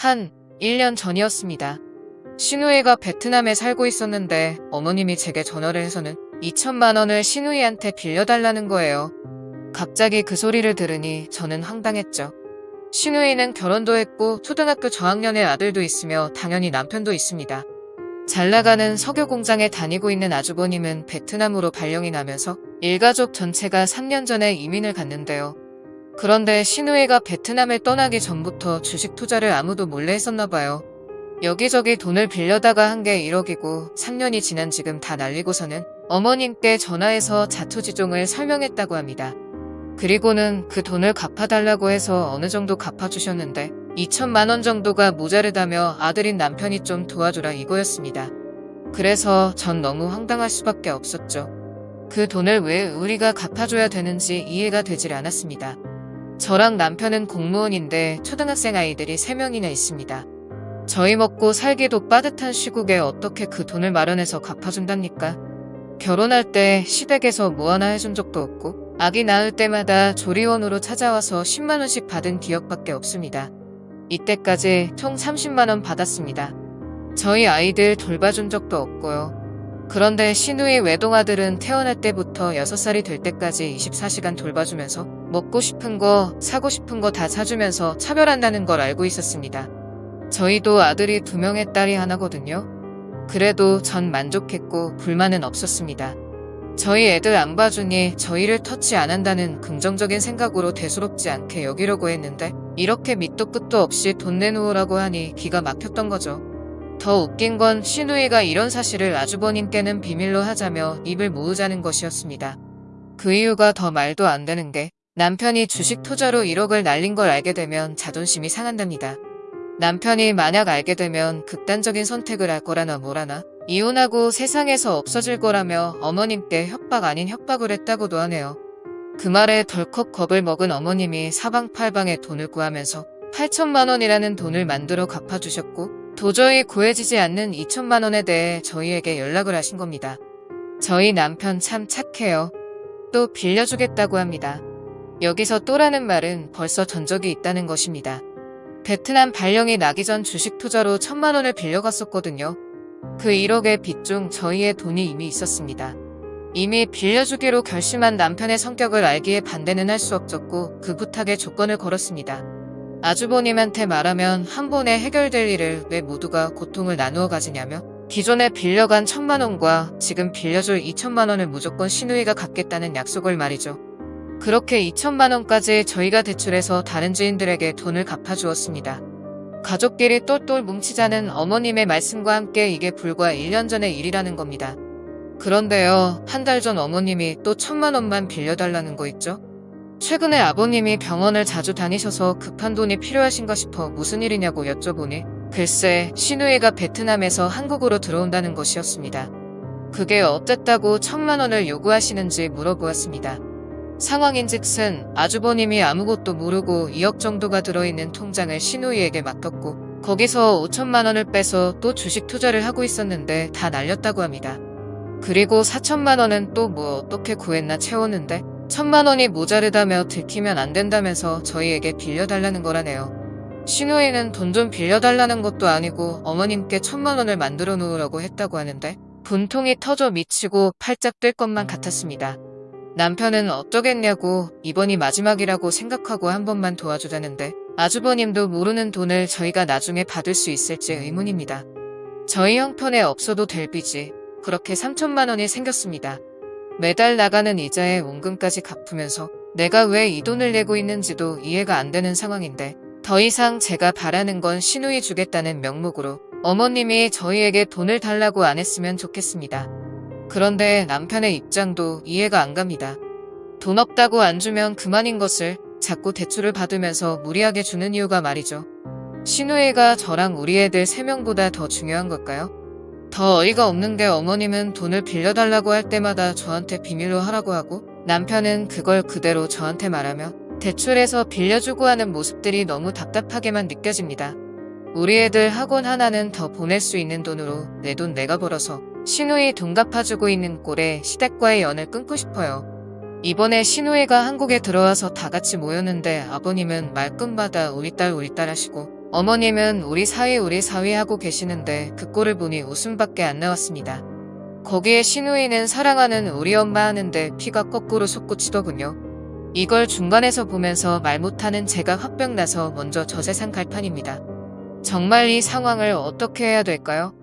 한 1년 전이었습니다. 신우이가 베트남에 살고 있었는데 어머님이 제게 전화를 해서는 2천만 원을 신우이한테 빌려달라는 거예요. 갑자기 그 소리를 들으니 저는 황당했죠. 신우이는 결혼도 했고 초등학교 저학년의 아들도 있으며 당연히 남편도 있습니다. 잘 나가는 석유 공장에 다니고 있는 아주버님은 베트남으로 발령이 나면서 일가족 전체가 3년 전에 이민을 갔는데요. 그런데 신우이가 베트남을 떠나기 전부터 주식 투자를 아무도 몰래 했었나 봐요. 여기저기 돈을 빌려다가 한 게 1억이고 3년이 지난 지금 다 날리고서는 어머님께 전화해서 자초지종을 설명했다고 합니다. 그리고는 그 돈을 갚아달라고 해서 어느 정도 갚아주셨는데 2천만 원 정도가 모자르다며 아들인 남편이 좀 도와주라 이거였습니다. 그래서 전 너무 황당할 수밖에 없었죠. 그 돈을 왜 우리가 갚아줘야 되는지 이해가 되질 않았습니다. 저랑 남편은 공무원인데 초등학생 아이들이 3명이나 있습니다. 저희 먹고 살기도 빠듯한 시국에 어떻게 그 돈을 마련해서 갚아준답니까? 결혼할 때 시댁에서 뭐 하나 해준 적도 없고 아기 낳을 때마다 조리원으로 찾아와서 10만원씩 받은 기억밖에 없습니다. 이때까지 총 30만원 받았습니다. 저희 아이들 돌봐준 적도 없고요. 그런데 신우의 외동아들은 태어날 때부터 6살이 될 때까지 24시간 돌봐주면서 먹고 싶은 거, 사고 싶은 거 다 사주면서 차별한다는 걸 알고 있었습니다. 저희도 아들이 두 명의 딸이 하나거든요. 그래도 전 만족했고 불만은 없었습니다. 저희 애들 안 봐주니 저희를 터치 안 한다는 긍정적인 생각으로 대수롭지 않게 여기려고 했는데 이렇게 밑도 끝도 없이 돈 내놓으라고 하니 기가 막혔던 거죠. 더 웃긴 건 신우이가 이런 사실을 아주버님께는 비밀로 하자며 입을 모으자는 것이었습니다. 그 이유가 더 말도 안 되는 게 남편이 주식 투자로 1억을 날린 걸 알게 되면 자존심이 상한답니다. 남편이 만약 알게 되면 극단적인 선택을 할 거라나 뭐라나 이혼하고 세상에서 없어질 거라며 어머님께 협박 아닌 협박을 했다고도 하네요. 그 말에 덜컥 겁을 먹은 어머님이 사방팔방에 돈을 구하면서 8천만 원이라는 돈을 만들어 갚아주셨고 도저히 구해지지 않는 2천만 원에 대해 저희에게 연락을 하신 겁니다. 저희 남편 참 착해요. 또 빌려주겠다고 합니다. 여기서 또라는 말은 벌써 전적이 있다는 것입니다. 베트남 발령이 나기 전 주식 투자로 천만 원을 빌려갔었거든요. 그 1억의 빚 중 저희의 돈이 이미 있었습니다. 이미 빌려주기로 결심한 남편의 성격을 알기에 반대는 할 수 없었고 그 부탁에 조건을 걸었습니다. 아주버님한테 말하면 한 번에 해결될 일을 왜 모두가 고통을 나누어 가지냐며 기존에 빌려간 천만 원과 지금 빌려줄 2천만 원을 무조건 신우이가 갚겠다는 약속을 말이죠. 그렇게 2천만 원까지 저희가 대출해서 다른 지인들에게 돈을 갚아주었습니다. 가족끼리 똘똘 뭉치자는 어머님의 말씀과 함께 이게 불과 1년 전의 일이라는 겁니다. 그런데요, 한 달 전 어머님이 또 천만 원만 빌려달라는 거 있죠? 최근에 아버님이 병원을 자주 다니셔서 급한 돈이 필요하신가 싶어 무슨 일이냐고 여쭤보니 글쎄 신우이가 베트남에서 한국으로 들어온다는 것이었습니다. 그게 어쨌다고 천만 원을 요구하시는지 물어보았습니다. 상황인즉슨 아주버님이 아무것도 모르고 2억 정도가 들어있는 통장을 신우이에게 맡겼고 거기서 5천만 원을 빼서 또 주식 투자를 하고 있었는데 다 날렸다고 합니다. 그리고 4천만 원은 또 뭐 어떻게 구했나 채웠는데 천만 원이 모자르다며 들키면 안 된다면서 저희에게 빌려달라는 거라네요. 신우이는 돈 좀 빌려달라는 것도 아니고 어머님께 천만 원을 만들어 놓으라고 했다고 하는데 분통이 터져 미치고 팔짝 뜰 것만 같았습니다. 남편은 어쩌겠냐고 이번이 마지막이라고 생각하고 한 번만 도와주자는데 아주버님도 모르는 돈을 저희가 나중에 받을 수 있을지 의문입니다. 저희 형편에 없어도 될 빚이 그렇게 3천만 원이 생겼습니다. 매달 나가는 이자에 원금까지 갚으면서 내가 왜 이 돈을 내고 있는지도 이해가 안 되는 상황인데 더 이상 제가 바라는 건 신우이 주겠다는 명목으로 어머님이 저희에게 돈을 달라고 안 했으면 좋겠습니다. 그런데 남편의 입장도 이해가 안 갑니다. 돈 없다고 안 주면 그만인 것을 자꾸 대출을 받으면서 무리하게 주는 이유가 말이죠. 신우이가 저랑 우리 애들 3명보다 더 중요한 걸까요? 더 어이가 없는 게 어머님은 돈을 빌려달라고 할 때마다 저한테 비밀로 하라고 하고 남편은 그걸 그대로 저한테 말하며 대출해서 빌려주고 하는 모습들이 너무 답답하게만 느껴집니다. 우리 애들 학원 하나는 더 보낼 수 있는 돈으로 내 돈 내가 벌어서 신우이 돈 갚아주고 있는 꼴에 시댁과의 연을 끊고 싶어요. 이번에 신우이가 한국에 들어와서 다 같이 모였는데 아버님은 말끝마다 우리 딸 우리 딸 하시고 어머님은 우리 사위 우리 사위 하고 계시는데 그 꼴을 보니 웃음밖에 안 나왔습니다. 거기에 신우이는 사랑하는 우리 엄마 하는데 피가 거꾸로 솟구치더군요. 이걸 중간에서 보면서 말 못하는 제가 화병 나서 먼저 저 세상 갈판입니다. 정말 이 상황을 어떻게 해야 될까요?